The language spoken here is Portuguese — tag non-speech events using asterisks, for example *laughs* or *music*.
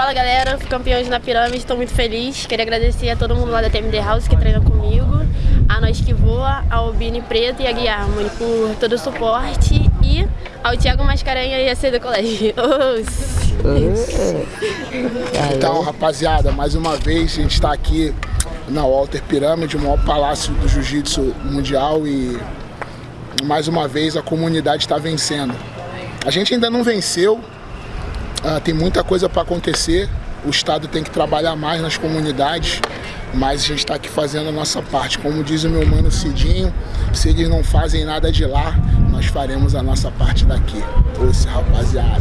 Fala galera, campeões na pirâmide, estou muito feliz. Queria agradecer a todo mundo lá da TMD House que treina comigo, a Nós Que Voa, ao Bini Preto e a Guilherme por todo o suporte e ao Thiago Mascarenha e a C do colégio. *laughs* Então, rapaziada, mais uma vez a gente está aqui na Walter Pirâmide, o maior palácio do jiu-jitsu mundial e mais uma vez a comunidade está vencendo. A gente ainda não venceu, uh, tem muita coisa para acontecer, o Estado tem que trabalhar mais nas comunidades, mas a gente está aqui fazendo a nossa parte. Como diz o meu mano Cidinho, se eles não fazem nada de lá, nós faremos a nossa parte daqui. Esse rapaziada.